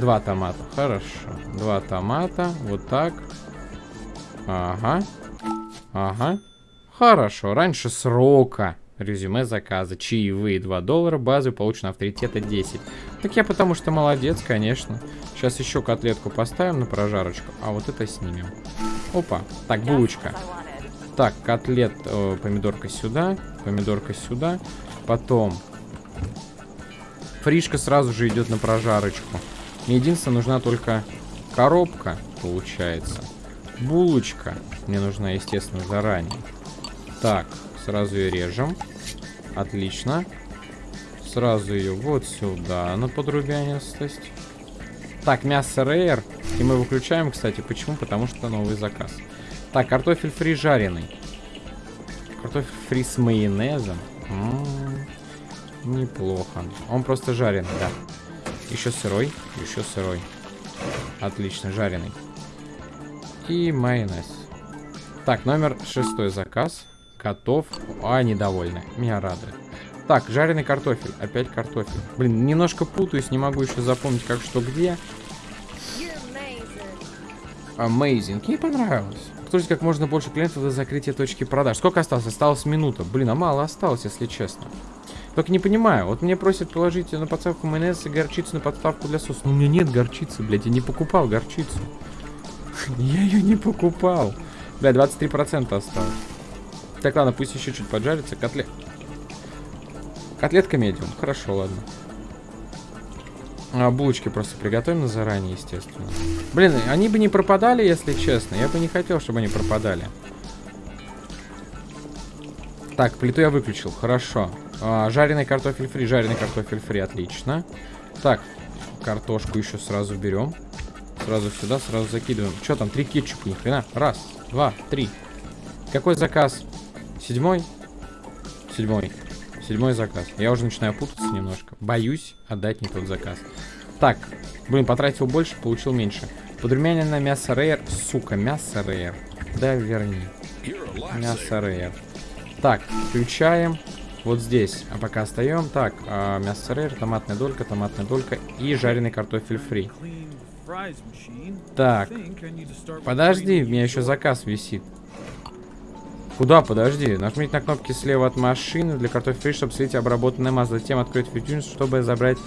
Два томата. Хорошо. Два томата. Вот так. Ага. Ага. Хорошо, раньше срока. Резюме заказа. Чаевые 2 доллара, базы получено авторитета 10. Так я потому что молодец, конечно. Сейчас еще котлетку поставим на прожарочку, а вот это снимем. Опа. Так, булочка. Так, котлет, э, помидорка сюда, помидорка сюда. Потом фришка сразу же идет на прожарочку. Мне единственное, нужна только коробка, получается. Булочка мне нужна, естественно, заранее. Так, сразу ее режем. Отлично. Сразу ее вот сюда на подрубянистость. Так, мясо рейер. И мы выключаем, кстати. Почему? Потому что новый заказ. Так, картофель фри жареный. Картофель фри с майонезом. М -м -м, неплохо. Он просто жареный, да. Еще сырой. Еще сырой. Отлично, жареный. И майонез. Так, номер шестой заказ готов. А, недовольны. Меня радует. Так, жареный картофель. Опять картофель. Блин, немножко путаюсь, не могу еще запомнить, как что где. Amazing. Мне понравилось. Кто как можно больше клиентов до закрытия точки продаж. Сколько осталось? Осталось минута. Блин, а мало осталось, если честно. Только не понимаю. Вот мне просят положить на подставку майонез и горчицу на подставку для соуса. Но у меня нет горчицы, блядь. Я не покупал горчицу. Я ее не покупал. Бля, 23% осталось. Так, ладно, пусть еще чуть поджарится. Котлет. Котлетка медиум. Хорошо, ладно. А, булочки просто приготовим на заранее, естественно. Блин, они бы не пропадали, если честно. Я бы не хотел, чтобы они пропадали. Так, плиту я выключил. Хорошо. А, жареный картофель фри. Жареный картофель фри. Отлично. Так, картошку еще сразу берем. Сразу сюда, сразу закидываем. Что там? Три кетчупа, ни хрена. Раз, два, три. Какой заказ? Седьмой? Седьмой. Седьмой заказ. Я уже начинаю путаться немножко. Боюсь отдать не тот заказ. Так, блин, потратил больше, получил меньше. Подрумяненное мясо рейер. Сука, мясо рейер. Да, верни. Мясо рейер. Так, включаем. Вот здесь. А пока остаем. Так, а, мясо рейер, томатная долька, томатная долька и жареный картофель фри. Так. Подожди, у меня еще заказ висит. Куда? Подожди. Нажмите на кнопки слева от машины для картофеля фри, чтобы слить обработанное масло. Затем открыть фьюджин, чтобы забрать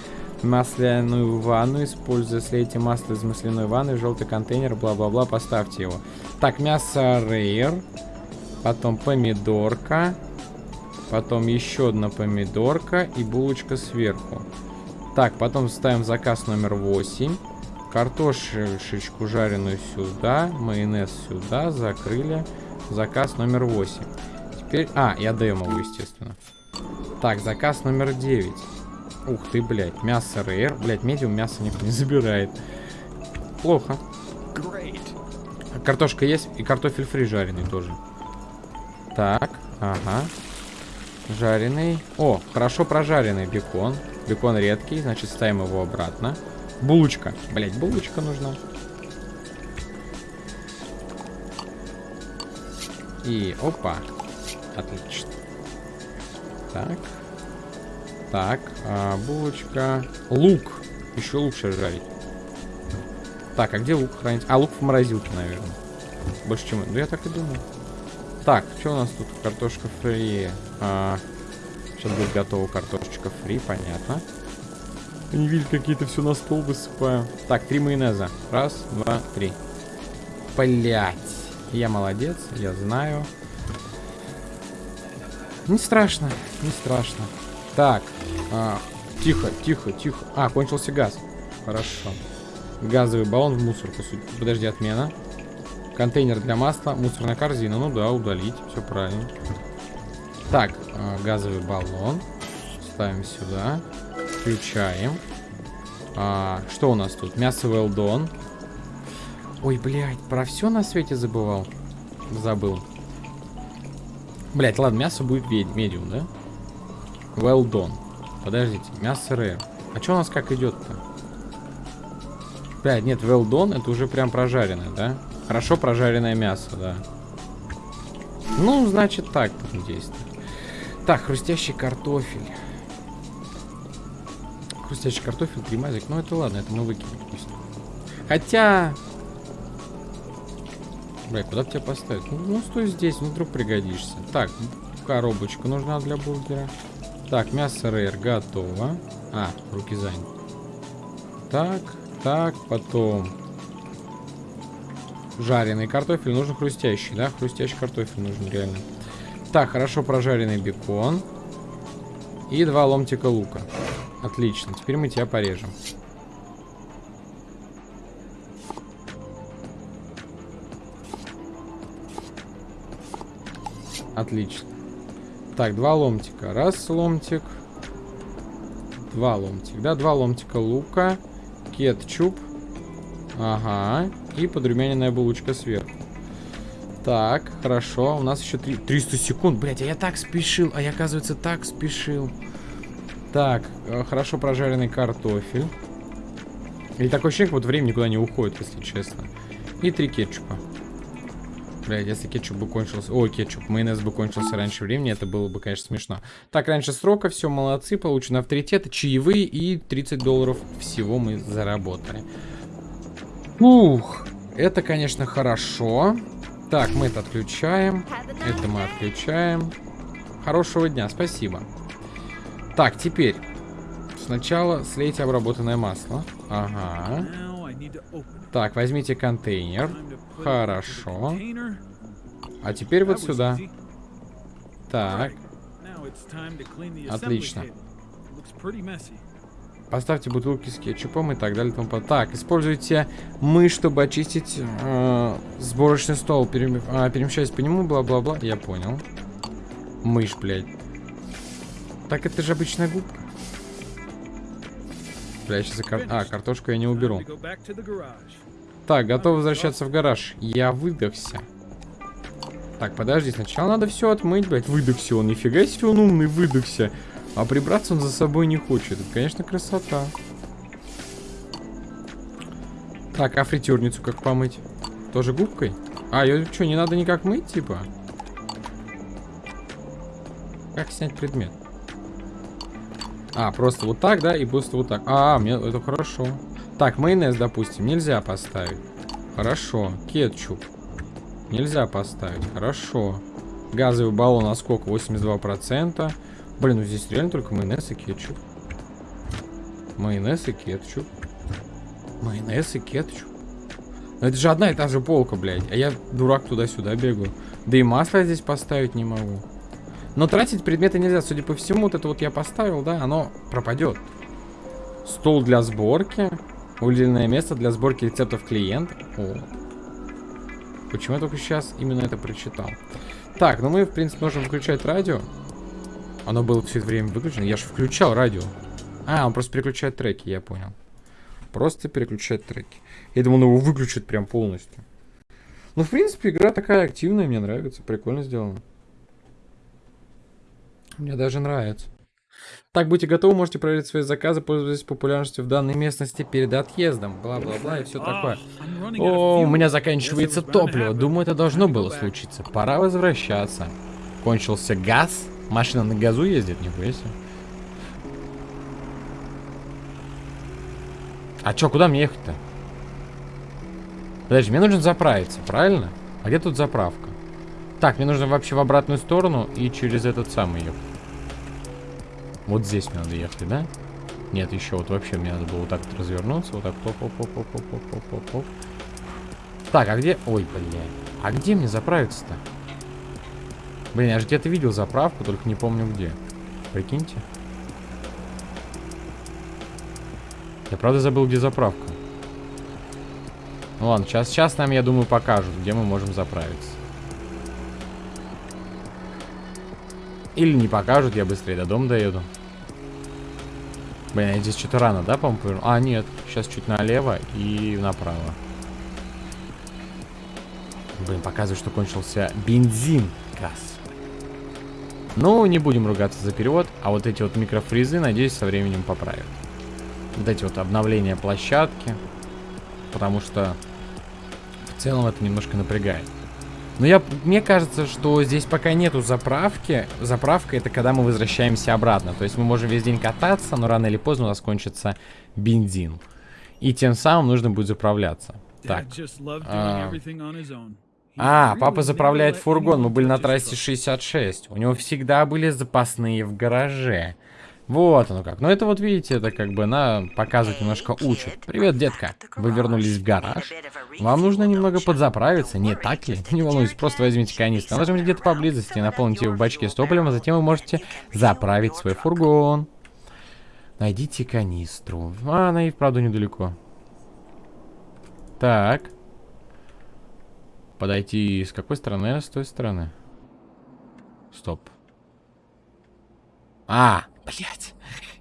масляную ванну. Используя слейте масло из масляной ванны в желтый контейнер, бла-бла-бла, поставьте его. Так, мясо рейер. Потом помидорка. Потом еще одна помидорка и булочка сверху. Так, потом ставим заказ номер 8. Картошечку жареную сюда, майонез сюда, закрыли. Заказ номер 8. Теперь... А, я отдаем его, естественно. Так, заказ номер 9. Ух ты, блядь. Мясо рейр. Блядь, медиум мясо никто не забирает. Плохо. Картошка есть и картофель фри жареный тоже. Так, ага. Жареный. О, хорошо прожаренный бекон. Бекон редкий, значит ставим его обратно. Булочка. Блять, булочка нужна. И опа. Отлично. Так. Так, а, булочка. Лук. Еще лучше жарить. Так, а где лук хранить? А, лук в морозилке, наверное. Больше, чем... Ну, я так и думаю. Так, что у нас тут? Картошка фри. А, сейчас будет готова картошечка фри, понятно. Не видят, какие-то все на стол высыпаю. Так, три майонеза. Раз, два, три. Блять. Я молодец, я знаю. Не страшно, не страшно. Так, а, тихо, тихо, тихо. А, кончился газ. Хорошо. Газовый баллон в мусорку. Подожди, отмена. Контейнер для масла, мусорная корзина. Ну да, удалить, все правильно. Так, а, газовый баллон. Ставим сюда. Включаем. А, что у нас тут? Мясо well Ой, блядь, про все на свете забывал. Забыл. Блядь, ладно, мясо будет медиум, да? Well done. Подождите, мясо rare. А что у нас как идет-то? Блядь, нет, well done, это уже прям прожаренное, да? Хорошо прожаренное мясо, да. Ну, значит, так будем действовать. Так, хрустящий картофель. Хрустящий картофель, гримазик. Ну, это ладно, это мы выкинем пусть. Хотя, Бля, куда тебя поставить? Ну, ну, стой здесь, ну, вдруг пригодишься. Так, коробочка нужна для бургера. Так, мясо рейр готово. А, руки заняты. Так, так, потом... Жареный картофель. Нужен хрустящий, да? Хрустящий картофель нужен реально. Так, хорошо прожаренный бекон. И два ломтика лука. Отлично. Теперь мы тебя порежем. Отлично. Так, два ломтика. Раз ломтик. Два ломтика. Да, два ломтика лука. Кетчуп. Ага. И подрумяненная булочка сверху. Так, хорошо. У нас еще 3... 300 секунд. Блять, а я так спешил. А я, оказывается, так спешил. Так, э, хорошо прожаренный картофель. И такой ощущение, вот время никуда не уходит, если честно. И три кетчупа. Блядь, если кетчуп бы кончился... Ой, кетчуп, майонез бы кончился раньше времени, это было бы, конечно, смешно. Так, раньше срока, все, молодцы, получен авторитет, чаевые и 30 долларов всего мы заработали. Ух, это, конечно, хорошо. Так, мы это отключаем. Это мы отключаем. Хорошего дня, спасибо. Так, теперь. Сначала слейте обработанное масло. Ага. Так, возьмите контейнер. Хорошо. А теперь вот сюда. Так. Отлично. Поставьте бутылки с кетчупом и так далее. Тому так, используйте мышь, чтобы очистить э, сборочный стол. Перем... А, перемещаясь по нему, бла-бла-бла. Я понял. Мышь, блядь. Так это же обычная губка. Бля, сейчас кар... А, картошку я не уберу. Так, готов возвращаться в гараж. Я выдохся. Так, подожди, сначала надо все отмыть, блядь. Выдохся он, нифига себе он умный, выдохся. А прибраться он за собой не хочет. Это, конечно, красота. Так, а фритюрницу как помыть? Тоже губкой? А, ее что, не надо никак мыть, типа? Как снять предмет? А, просто вот так, да, и просто вот так. А, мне это хорошо. Так, майонез, допустим, нельзя поставить. Хорошо. Кетчуп. Нельзя поставить. Хорошо. Газовый баллон, а сколько? 82%. Блин, ну здесь реально только майонез и кетчуп. Майонез и кетчуп. Майонез и кетчуп. Но это же одна и та же полка, блядь. А я, дурак, туда-сюда бегаю. Да и масло здесь поставить не могу. Но тратить предметы нельзя. Судя по всему, вот это вот я поставил, да, оно пропадет. Стол для сборки. Выделенное место для сборки рецептов клиента. О. Почему я только сейчас именно это прочитал? Так, ну мы, в принципе, можем включать радио. Оно было все это время выключено. Я же включал радио. А, он просто переключает треки, я понял. Просто переключает треки. Я думал, он его выключит прям полностью. Ну, в принципе, игра такая активная, мне нравится. Прикольно сделано. Мне даже нравится. Так, будьте готовы, можете проверить свои заказы, пользуясь популярностью в данной местности перед отъездом. Бла-бла-бла и все такое. О, у меня заканчивается топливо. Думаю, это должно было случиться. Пора возвращаться. Кончился газ. Машина на газу ездит, нихуя себе. А чё, куда мне ехать-то? Подожди, мне нужно заправиться, правильно? А где тут заправка? Так, мне нужно вообще в обратную сторону и через этот самый ехать. Вот здесь мне надо ехать, да? Нет, еще вот вообще мне надо было вот так вот развернуться. Вот так. Оп, оп, оп, оп, оп, оп, оп, оп. Так, а где... Ой, блядь. А где мне заправиться-то? Блин, я же где-то видел заправку, только не помню где. Прикиньте. Я правда забыл, где заправка. Ну ладно, сейчас, сейчас нам, я думаю, покажут, где мы можем заправиться. Или не покажут, я быстрее до дома доеду. Блин, я здесь что-то рано, да, по-моему, А, нет, сейчас чуть налево и направо. Блин, показывает, что кончился бензин. Газ. Ну, не будем ругаться за перевод, а вот эти вот микрофризы, надеюсь, со временем поправят. Вот эти вот обновления площадки, потому что в целом это немножко напрягает. Но я, мне кажется, что здесь пока нету заправки. Заправка это когда мы возвращаемся обратно. То есть мы можем весь день кататься, но рано или поздно у нас кончится бензин. И тем самым нужно будет заправляться. Так. А, а, папа заправляет фургон. Мы были на трассе 66. У него всегда были запасные в гараже. Вот оно как. Но это вот, видите, это как бы на показывать немножко учит. Привет, детка. Вы вернулись в гараж? Вам нужно немного подзаправиться, не так ли? Не волнуйтесь, просто возьмите канистру. Она где-то поблизости, наполните в бачке с топливом, а затем вы можете заправить свой фургон. Найдите канистру. А, она и вправду недалеко. Так. Подойти с какой стороны? С той стороны. Стоп. А, Блять.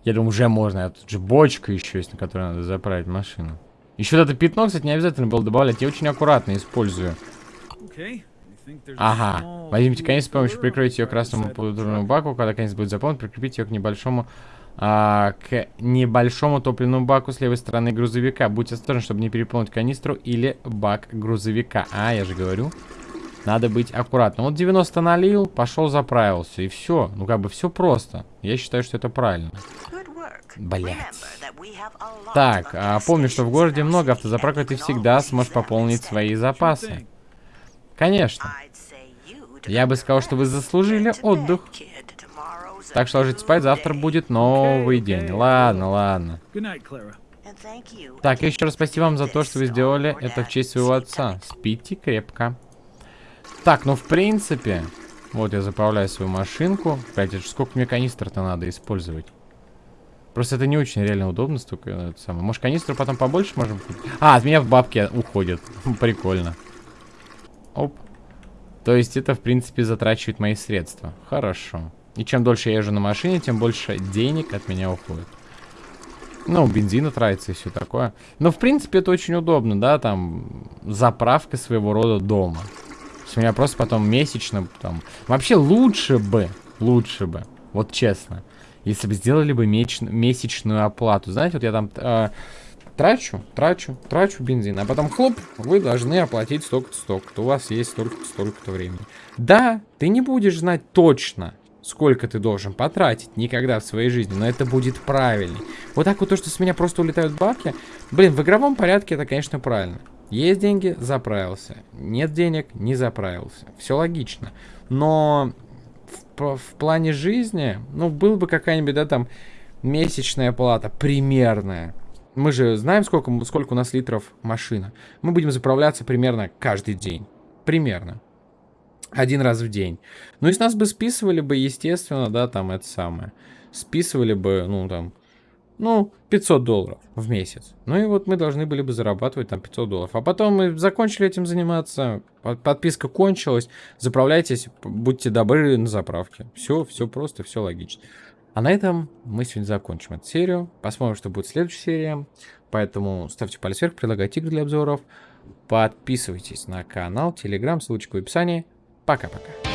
Я думаю, уже можно. А тут же бочка еще есть, на которой надо заправить машину. Еще это пятно, кстати, не обязательно было добавлять. Я очень аккуратно использую. Ага. Возьмите конец с помощью прикройте ее красному полуторному баку. Когда конец будет заполнен, прикрепите ее к небольшому а, к небольшому топливному баку с левой стороны грузовика. Будьте осторожны, чтобы не переполнить канистру или бак грузовика. А, я же говорю. Надо быть аккуратным. Вот 90 налил, пошел заправился, и все. Ну, как бы все просто. Я считаю, что это правильно. Блять. Так, а помню, что в городе много автозаправок, и ты всегда сможешь пополнить свои запасы. Конечно. Я бы сказал, что вы заслужили отдых. Так что ложитесь спать, завтра будет новый день. Ладно, ладно. Так, еще раз спасибо вам за то, что вы сделали это в честь своего отца. Спите крепко. Так, ну в принципе... Вот я заправляю свою машинку. Кстати, сколько мне канистр-то надо использовать? Просто это не очень реально удобно, столько это самое. Может, канистру потом побольше можем купить? А, от меня в бабки уходят. Прикольно. Оп. То есть это, в принципе, затрачивает мои средства. Хорошо. И чем дольше я езжу на машине, тем больше денег от меня уходит. Ну, бензина тратится и все такое. Но, в принципе, это очень удобно, да, там, заправка своего рода дома. У меня просто потом месячно, там... Вообще лучше бы, лучше бы, вот честно, если бы сделали бы месячную оплату. Знаете, вот я там э, трачу, трачу, трачу бензин, а потом хлоп, вы должны оплатить столько-то, столько-то. У вас есть столько-то, столько-то времени. Да, ты не будешь знать точно, сколько ты должен потратить никогда в своей жизни, но это будет правильно. Вот так вот то, что с меня просто улетают бабки, блин, в игровом порядке это, конечно, правильно. Есть деньги, заправился. Нет денег, не заправился. Все логично. Но в, в плане жизни, ну, был бы какая-нибудь, да, там, месячная плата, примерная. Мы же знаем, сколько, сколько у нас литров машина. Мы будем заправляться примерно каждый день. Примерно. Один раз в день. Ну, и с нас бы списывали бы, естественно, да, там, это самое. Списывали бы, ну, там, ну, 500 долларов в месяц. Ну и вот мы должны были бы зарабатывать там 500 долларов. А потом мы закончили этим заниматься, подписка кончилась, заправляйтесь, будьте добры на заправке. Все, все просто, все логично. А на этом мы сегодня закончим эту серию. Посмотрим, что будет следующая серия. Поэтому ставьте палец вверх, предлагайте игры для обзоров. Подписывайтесь на канал, телеграм, ссылочка в описании. Пока-пока.